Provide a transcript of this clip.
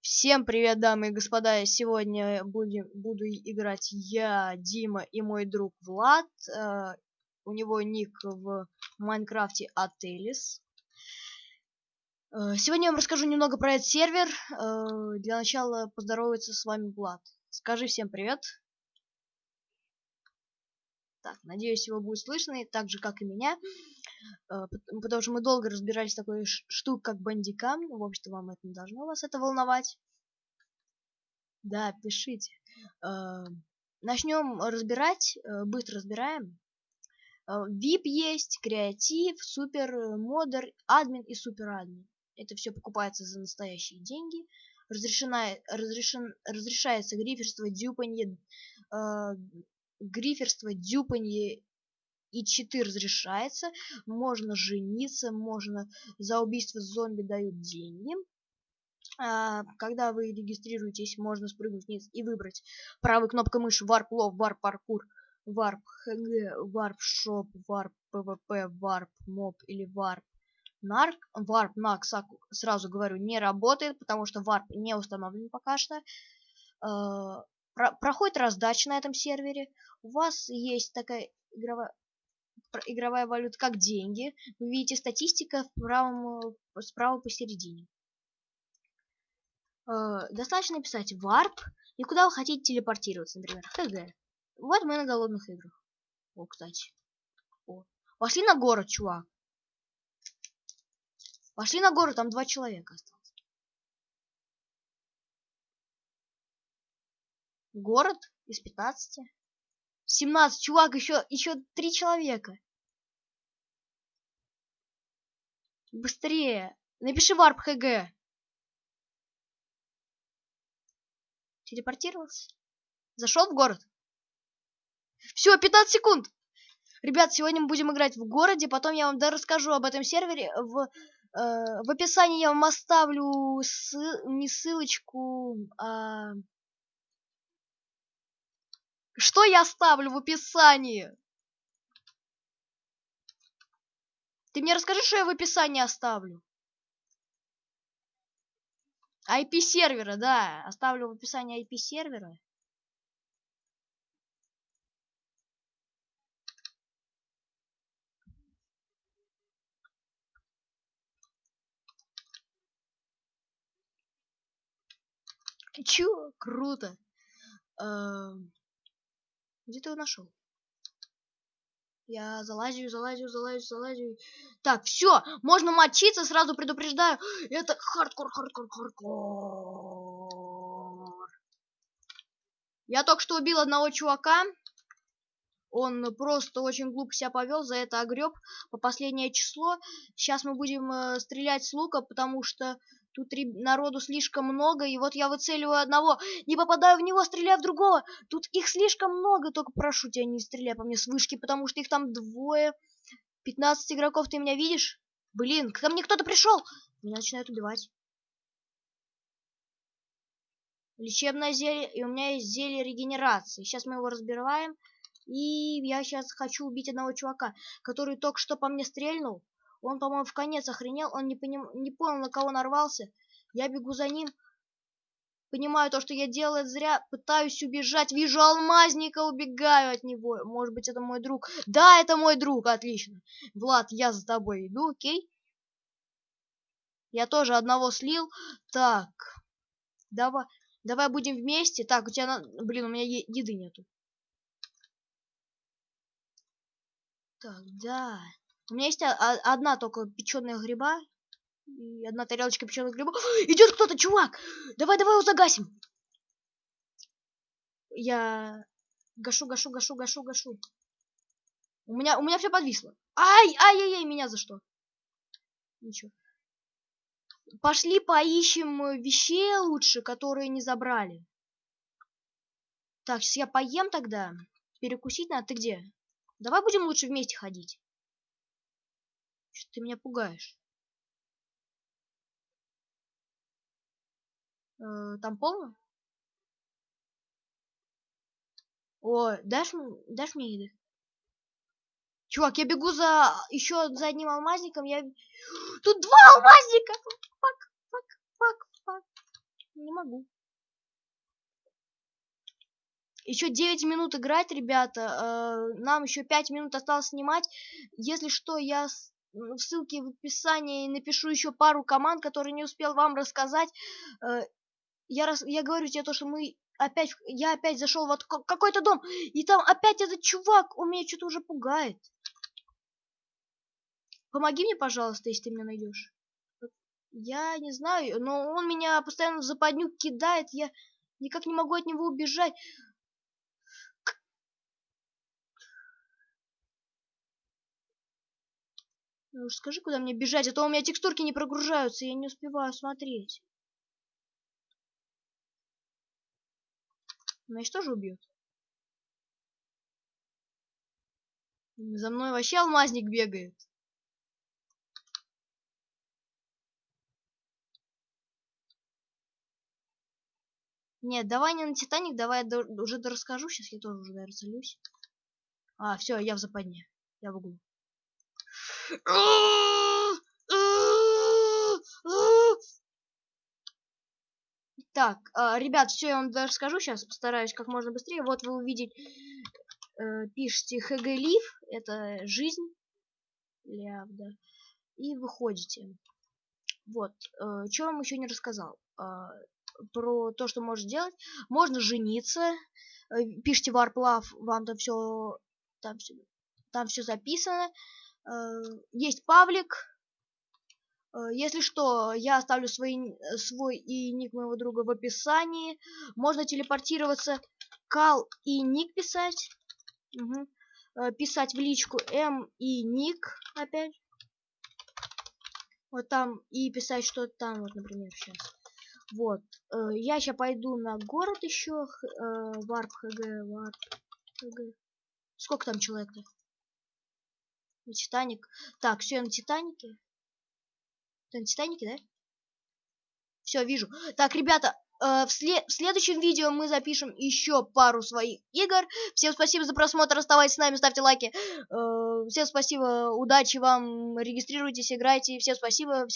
Всем привет, дамы и господа! Сегодня будем, буду играть я, Дима и мой друг Влад. Э, у него ник в Майнкрафте Ателис. Э, сегодня я вам расскажу немного про этот сервер. Э, для начала поздороваться с вами Влад. Скажи всем привет. Так, надеюсь, его будет слышно, так же, как и меня. Э, потому что мы долго разбирались с такой штукой, как бандикам. В общем-то, вам это не должно вас это волновать. Да, пишите. Э, Начнем разбирать, э, быстро разбираем. VIP есть, креатив, супер, модер, админ и супер админ. Это все покупается за настоящие деньги. Разрешена, разрешен, разрешается гриферство, дюпанье, э, гриферство, дюпанье и читы разрешается. Можно жениться, можно за убийство зомби дают деньги. А, когда вы регистрируетесь, можно спрыгнуть вниз и выбрать правой кнопкой мыши Warp Love, Warp Parkour, Warp HG, Warp Shop, Warp PvP, Warp Mob или Warp Narc. Warp Narc, сразу говорю, не работает, потому что Warp не установлен пока что. Про проходит раздача на этом сервере. У вас есть такая игровая игровая валюта как деньги. Вы видите статистика в правом, справа посередине. Э, достаточно написать warp и куда вы хотите телепортироваться, например, хг. Вот мы на голодных играх. О, кстати. О. Пошли на город, чувак. Пошли на город, там два человека осталось. Город из 15. 17, чувак, еще, еще три человека. Быстрее. Напиши варп хг. Телепортировался. Зашел в город. Все, 15 секунд. Ребят, сегодня мы будем играть в городе, потом я вам да расскажу об этом сервере. В, э, в описании я вам оставлю ссыл, не ссылочку, а что я оставлю в описании? Ты мне расскажи, что я в описании оставлю. IP сервера, да. Оставлю в описании IP сервера. Чё? Круто. Эм... Где ты его нашел? Я залазю, залазю, залазю, залазю. Так, все, можно мочиться, сразу предупреждаю. Это хардкор, хардкор, хардкор. Я только что убил одного чувака. Он просто очень глупо себя повел, за это огреб по последнее число. Сейчас мы будем э, стрелять с лука, потому что Тут народу слишком много, и вот я выцеливаю одного, не попадаю в него, стреляю в другого. Тут их слишком много, только прошу тебя, не стреляй по мне с вышки, потому что их там двое. 15 игроков, ты меня видишь? Блин, ко мне кто-то пришел. Меня начинают убивать. Лечебное зелье, и у меня есть зелье регенерации. Сейчас мы его разбираем. И я сейчас хочу убить одного чувака, который только что по мне стрельнул. Он, по-моему, в конец охренел, он не, поним... не понял, на кого нарвался. Я бегу за ним, понимаю то, что я делаю зря, пытаюсь убежать, вижу алмазника, убегаю от него. Может быть, это мой друг. Да, это мой друг, отлично. Влад, я за тобой иду, окей? Я тоже одного слил. Так, давай, давай будем вместе. Так, у тебя, блин, у меня еды нету. Так, да. У меня есть одна только печеная гриба. И одна тарелочка печеных грибов. Идет кто-то, чувак! Давай, давай его загасим. Я гашу, гашу, гашу, гашу, гашу. У меня, у меня все подвисло. Ай, ай, ай, ай, меня за что? Ничего. Пошли поищем вещей лучше, которые не забрали. Так, сейчас я поем тогда. Перекусить надо. Ты где? Давай будем лучше вместе ходить. Ты меня пугаешь? Э, там полно? О, дашь, дашь мне еды? Чувак, я бегу за еще за одним алмазником. Я... Тут два алмазника! Фак, фак, фак, могу. Еще 9 минут играть, ребята. Э, нам еще 5 минут осталось снимать. Если что, я в ссылке в описании напишу еще пару команд, которые не успел вам рассказать. Э, я, раз, я говорю тебе то, что мы опять, я опять зашел в какой-то дом, и там опять этот чувак, он меня что-то уже пугает. Помоги мне, пожалуйста, если ты меня найдешь. Я не знаю, но он меня постоянно в западню кидает, я никак не могу от него убежать. Ну уж скажи, куда мне бежать, а то у меня текстурки не прогружаются, я не успеваю смотреть. Значит, тоже убьет. За мной вообще алмазник бегает. Нет, давай не на Титаник, давай я уже расскажу. Сейчас я тоже уже, целюсь. А, все, я в западне. Я в углу. Так, э, ребят, все я вам расскажу сейчас, постараюсь как можно быстрее. Вот вы увидите, э, пишите ХГ Лив, это жизнь, ляв, да, и выходите. Вот, э, что вам еще не рассказал. Про то, что можно делать. Можно жениться. Пишите варплав, вам там все там все там все записано. Э, есть Павлик. Э, если что, я оставлю свой, свой и ник моего друга в описании. Можно телепортироваться, кал и ник писать. Угу. Писать в личку М и ник опять. Вот там и писать что-то там, вот, например, сейчас. Вот. Я сейчас пойду на город еще. Варп ХГ, варп ХГ. Сколько там человек-то? На Титаник. Так, все, я на Титанике. Ты на Титанике, да? Все, вижу. Так, ребята, э, в, след в следующем видео мы запишем еще пару своих игр. Всем спасибо за просмотр, оставайтесь с нами, ставьте лайки. Э, всем спасибо, удачи вам, регистрируйтесь, играйте. Всем спасибо.